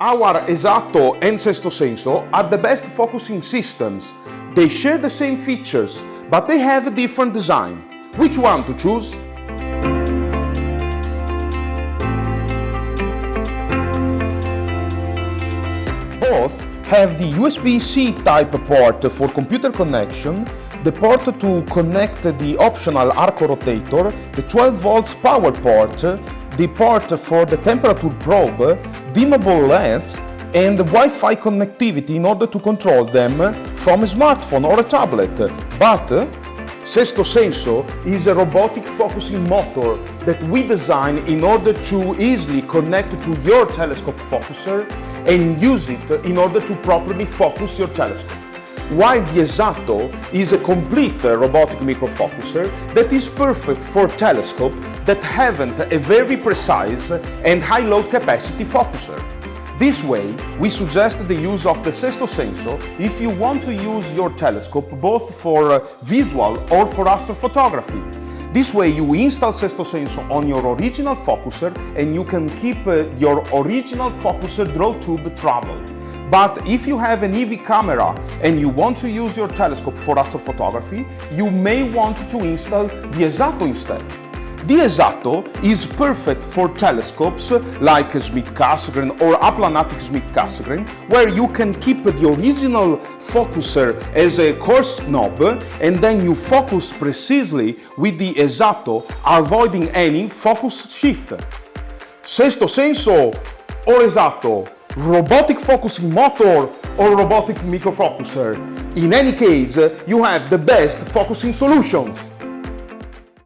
Our Esatto and Sesto Senso are the best focusing systems. They share the same features, but they have a different design. Which one to choose? Both have the USB-C type port for computer connection, the port to connect the optional Arco rotator, the 12 volts power port, the port for the temperature probe, dimmable LEDs and Wi-Fi connectivity in order to control them from a smartphone or a tablet. But Sesto Senso is a robotic focusing motor that we design in order to easily connect to your telescope focuser and use it in order to properly focus your telescope while the Esatto is a complete robotic microfocuser that is perfect for telescopes that haven't a very precise and high load capacity focuser. This way, we suggest the use of the Sesto Senso if you want to use your telescope both for uh, visual or for astrophotography. This way you install Sesto Senso on your original focuser and you can keep uh, your original focuser draw tube travel. But if you have an EV camera and you want to use your telescope for astrophotography, you may want to install the Esatto instead. The Esatto is perfect for telescopes like Schmidt-Cassegrain or Aplanatic Schmidt-Cassegrain, where you can keep the original focuser as a coarse knob and then you focus precisely with the Esatto, avoiding any focus shift. Sesto senso or Esatto? Robotic focusing motor or robotic microfocuser. In any case, you have the best focusing solutions.